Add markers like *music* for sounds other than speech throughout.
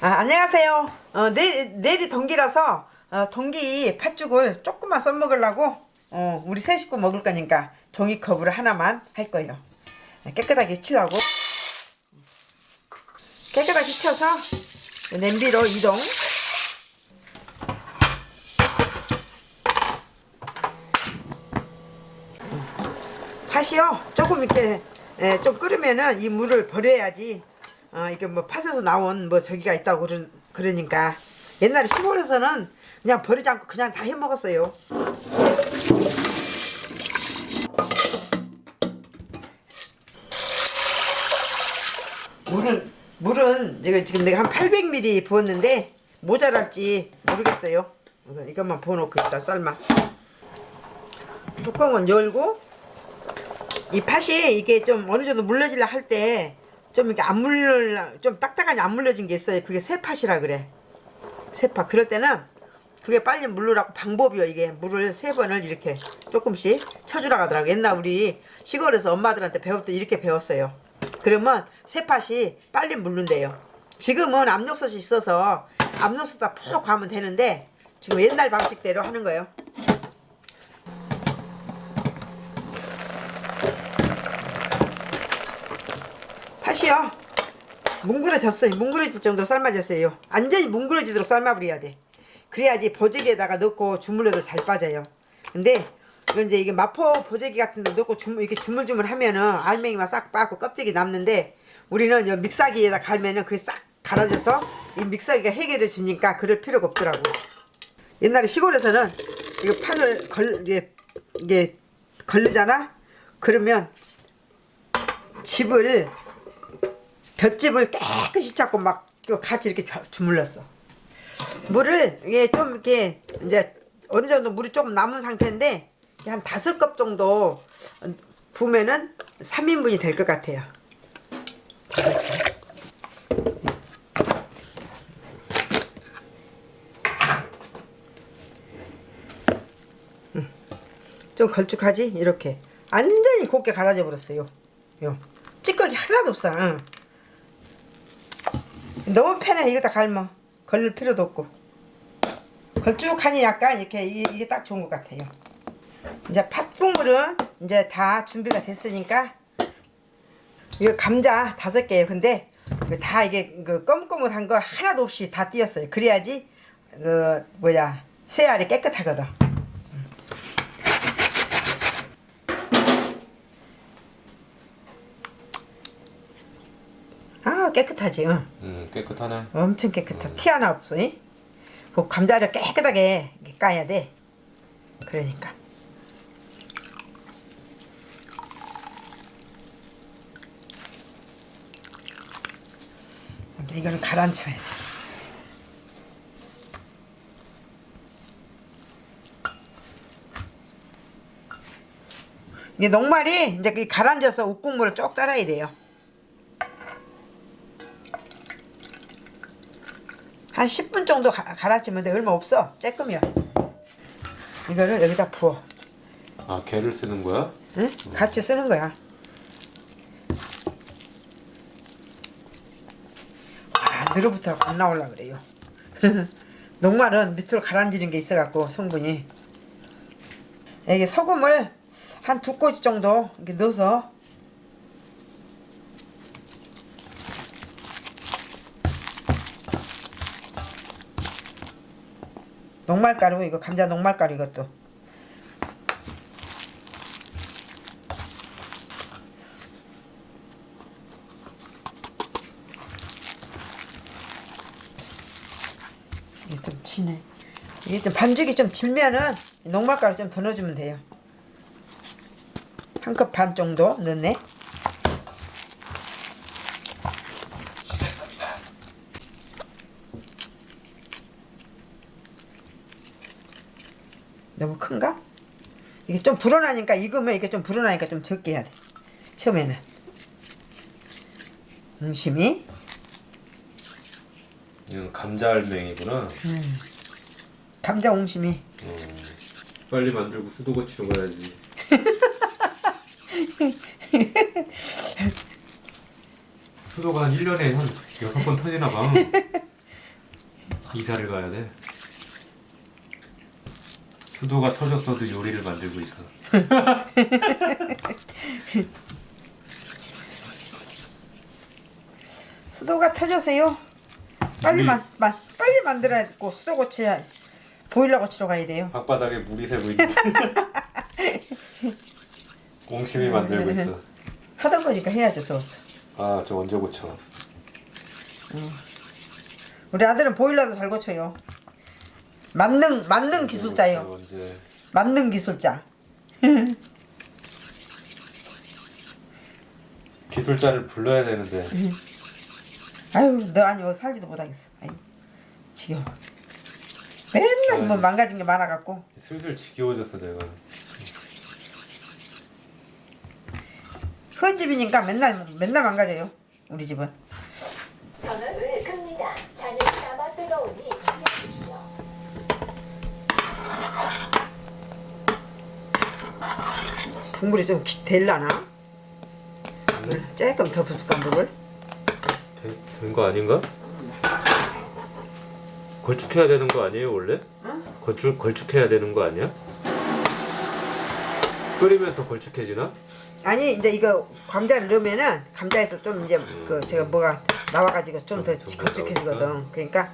아, 안녕하세요. 어, 내일, 내일이 동기라서 어, 동기 팥죽을 조금만 써먹으려고 어, 우리 세 식구 먹을 거니까 종이컵으로 하나만 할 거예요. 깨끗하게 치려고 깨끗하게 쳐서 냄비로 이동 팥이요 조금 이렇게 에, 좀 끓으면은 이 물을 버려야지 어, 이게 뭐 팥에서 나온 뭐 저기가 있다고 그러, 그러니까 옛날에 시골에서는 그냥 버리지 않고 그냥 다 해 먹었어요. 물은 물은 이거 지금 내가 한 800ml 부었는데 모자랄지 모르겠어요. 이것만 부어놓고 일단 삶아. 뚜껑은 열고 이 팥이 이게 좀 어느 정도 물러질라 할 때 좀 이렇게 안 물러 좀 딱딱하니 안 물러진 게 있어요. 그게 새팥이라 그래. 새팥. 그럴 때는 그게 빨리 물르라고 방법이요. 이게 물을 세 번을 이렇게 조금씩 쳐주라고 하더라고. 옛날 우리 시골에서 엄마들한테 배울 때 이렇게 배웠어요. 그러면 새팥이 빨리 물른대요. 지금은 압력솥이 있어서 압력솥에다 푹 가면 되는데 지금 옛날 방식대로 하는 거예요. 팥이요. 뭉그러졌어요. 뭉그러질 정도로 삶아졌어요. 완전히 뭉그러지도록 삶아버려야 돼. 그래야지 보재기에다가 넣고 주물러도 잘 빠져요. 근데 이건 이제 이게 마포 보재기 같은 데 넣고 주물, 이렇게 주물주물 하면은 알맹이만 싹 빠고 껍질이 남는데 우리는 이 믹사기에다 갈면은 그게 싹 갈아져서 이 믹사기가 해결해 주니까 그럴 필요가 없더라고. 옛날에 시골에서는 이거 판을 걸, 이게, 이게 걸르잖아? 그러면 집을 볏집을 깨끗이 잡고 막 같이 이렇게 겨- 주물렀어. 물을 이게 좀 이렇게 이제 어느 정도 물이 조금 남은 상태인데 한 다섯 컵 정도 부면은 3인분이 될 것 같아요. 음. 좀 걸쭉하지? 이렇게 완전히 곱게 갈아져 버렸어요. 요 찌꺼기 하나도 없어. 응. 너무 편해 이거 다 갈면 걸릴 필요도 없고 걸쭉하니 약간 이렇게 이게, 이게 딱 좋은 것 같아요. 이제 팥국물은 이제 다 준비가 됐으니까 이거 감자 다섯 개예요. 근데 이거 다 이게 그 검검한 거 하나도 없이 다 띄었어요. 그래야지 그 뭐야 새알이 깨끗하거든. 아 깨끗하지. 응. 음 깨끗하네. 엄청 깨끗하. 티 하나 없어. 이? 그 감자를 깨끗하게 까야 돼. 그러니까. 이거는 가라앉혀야 돼. 이게 녹말이 이제 그 가라앉아서 우국물을 쭉 따라야 돼요. 한 10분 정도 가, 가라앉히면 돼. 얼마 없어. 쬐끔이야. 이거를 여기다 부어. 아 개를 쓰는 거야? 응? 같이 쓰는 거야. 아, 늘어부터 안 나올라 그래요. *laughs* 녹말은 밑으로 가라앉는 게 있어갖고 성분이. 여기 소금을 한 두 꼬지 정도 이렇게 넣어서 녹말가루 이거 감자 녹말가루 이것도. 이게 좀 지네 이게 좀 반죽이 좀 질면은 녹말가루 좀 더 넣어주면 돼요. 한 컵 반 정도 넣네 너무 큰가? 이게 좀 불어나니까 익으면 이게 좀 불어나니까 좀 적게 해야 돼 처음에는 음심이 이건 감자 알맹이구나. 감자 옹심이 어, 빨리 만들고 수도거치로 가야지. *laughs* 수도가 한 1년에 한 6번 터지나 봐. *laughs* 이사를 가야 돼. 수도가 터졌어도 요리를 만들고 있어. *laughs* 수도가 터져서요. 빨리 만, 만 빨리 만들어야고 수도 고쳐야 보일러 고치러 가야 돼요. 방바닥에 물이 새고 있는. 옹심이 *laughs* 만들고 있어. 하던 거니까 해야죠, 저어서. 아, 저 언제 고쳐? 우리 아들은 보일러도 잘 고쳐요. 만능 만능 기술자요. 언제? 만능 기술자. *laughs* 기술자를 불러야 되는데. *laughs* 아유, 너 아니면 살지도 못하겠어. 아유, 지겨워. 맨날 뭐 망가진 게 많아갖고. 슬슬 지겨워졌어 내가. 큰 집이니까 맨날 맨날 망가져요. 우리 집은. 전원을 끕니다. 잔을 담아 뜨거우니 주무십시오. 국물이 좀 기- 될라나? 물 조금 더 부을까 물을? 된 거 아닌가? 걸쭉해야 되는 거 아니에요 원래? 걸쭉 걸쭉해야 되는 거 아니야? 끓이면 더 걸쭉해지나? 아니 이제 이거 감자를 넣으면은 감자에서 좀 이제 그 제가 뭐가 나와가지고 좀더 좀- 좀 걸쭉해지거든. 나오니까. 그러니까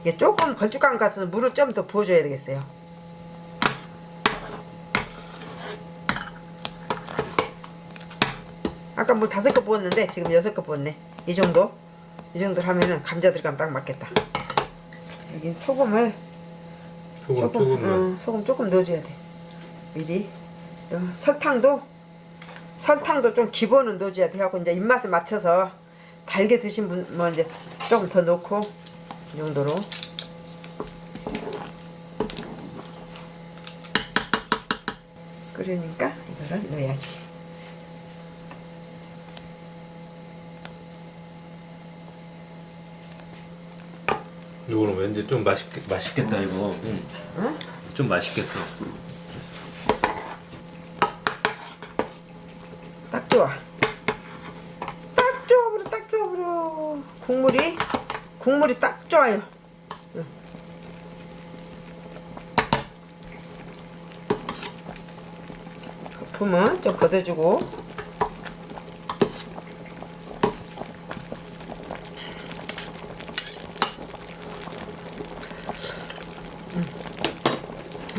이게 조금 걸쭉한 것 같아서 물을 좀 더 부어줘야 되겠어요. 아까 물 다섯 컵 부었는데 지금 여섯 컵 부었네. 이 정도 이 정도 하면은 감자 들어가면 딱 맞겠다. 여기 소금을 소금 조금만. 응, 소금 조금 넣어줘야 돼. 미리. 어, 설탕도 설탕도 좀 기본은 넣어줘야 돼. 하고 이제 입맛에 맞춰서 달게 드신 분 뭐 이제 조금 더 넣고 이 정도로. 끓으니까 이거를 넣어야지. 이거는 왠지 좀 맛있게 맛있겠다 이거. 응. 응? 좀 맛있겠어. 딱 좋아. 딱 좋아 버려, 딱 좋아 버려. 국물이 국물이 딱 좋아요. 응. 거품은 좀 걷어주고.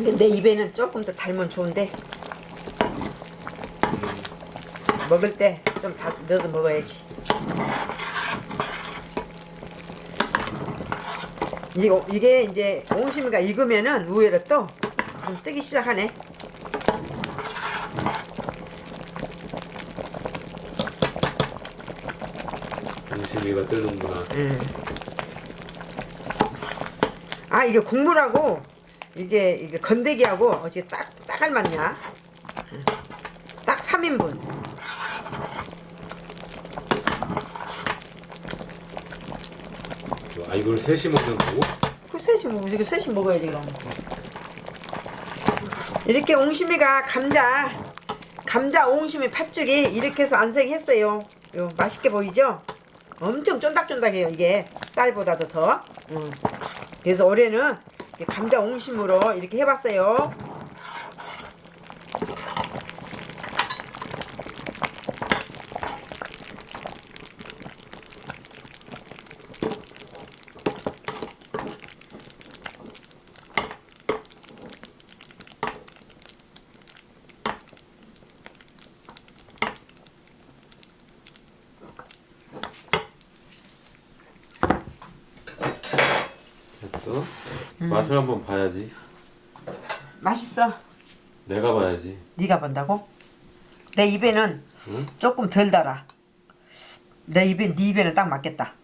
근데 내 입에는 조금 더 달면 좋은데 먹을 때좀다 넣어서 먹어야지. 이거 이게 이제 옹심이가 익으면은 우회로 또 좀 뜨기 시작하네. 옹심이가 뜨는구나. 아 이게 국물하고 이게 이게 건더기하고 어떻게 딱 딱 알맞냐? 딱 3인분. 아 이걸 셋이 먹는 거고? 그 셋이 먹어 이거 셋이 먹어야지 그럼. 이렇게 옹심이가 감자 감자 옹심이 팥죽이 이렇게 해서 안생했어요. 요 맛있게 보이죠? 엄청 쫀득쫀득해요 이게 쌀보다도 더. 음. 그래서 올해는 감자 옹심으로 이렇게 해봤어요. 됐어. 음. 맛을 한번 봐야지. 맛있어. 내가 봐야지. 네가 본다고? 내 입에는 응? 조금 덜 달아. 내 입에 네 입에는 딱 맞겠다.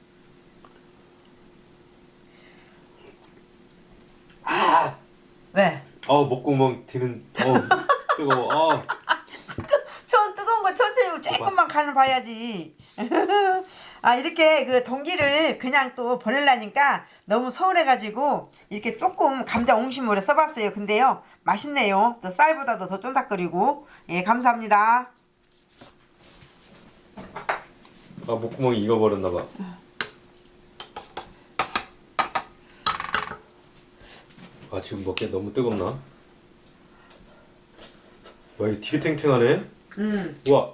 왜? 어 목구멍 뒤는 어 뜨거워. 어. 전 뜨거운 거 천천히 조금만 간을 봐야지. *laughs* 아 이렇게 그 동기를 그냥 또 보내려니까 너무 서운해가지고 이렇게 조금 감자 옹심으로 써봤어요. 근데요 맛있네요. 또 쌀보다도 더 쫀득거리고 예 감사합니다. 아 목구멍이 익어버렸나 봐. 아 지금 먹기 너무 뜨겁나? 와 이거 되게 탱탱하네. 음. 우와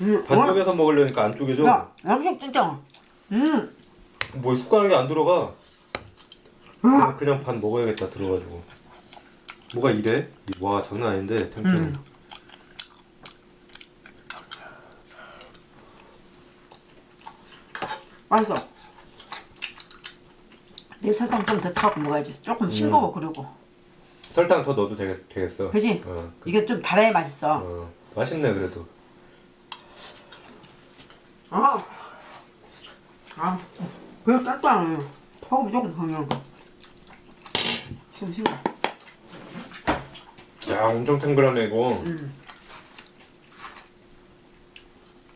음. 어? 반쪽에서 먹으려니까 안쪽이죠? 야, 음식 진짜. 음. 뭐 숟가락이 안 들어가. 그냥, 그냥 반 먹어야겠다 들어가지고. 뭐가 이래? 이- 와 장난 아닌데 탱탱. 음. 맛있어. 내 설탕 좀 더 타고 먹어야지. 조금 싱거워 그러고. 설탕 더 넣어도 되겠, 되겠어. 그지? 어, 그- 이게 좀 달아야 맛있어. 어, 맛있네 그래도. 아, 아, 그냥. 소금 조금 더 넣은 거. 싱싱해. 야 엄청 탱글하네 이거. 음.